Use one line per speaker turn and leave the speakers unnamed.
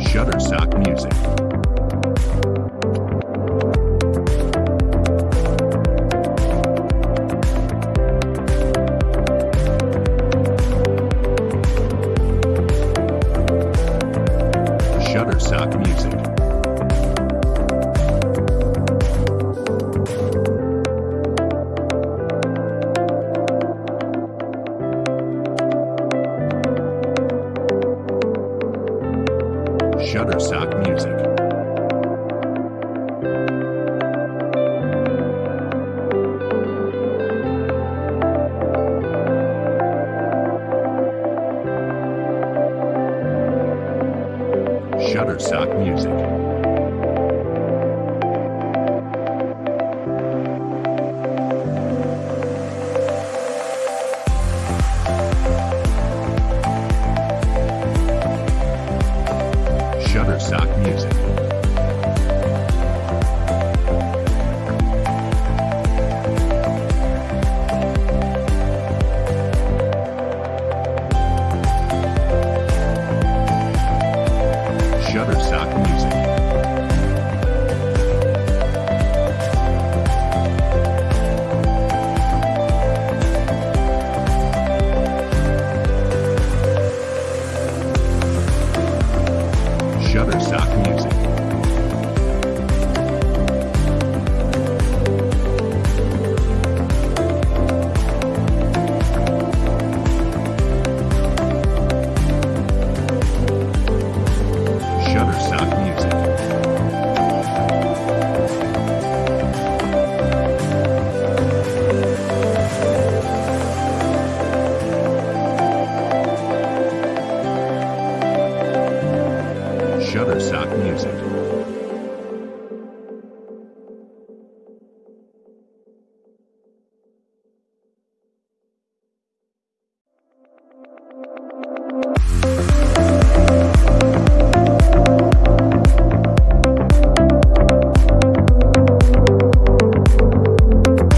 Shutterstock Music. Shutterstock Music. Shutterstock Music. Shutterstock Music. Music. Shutterstock Music. Shutterstock Music.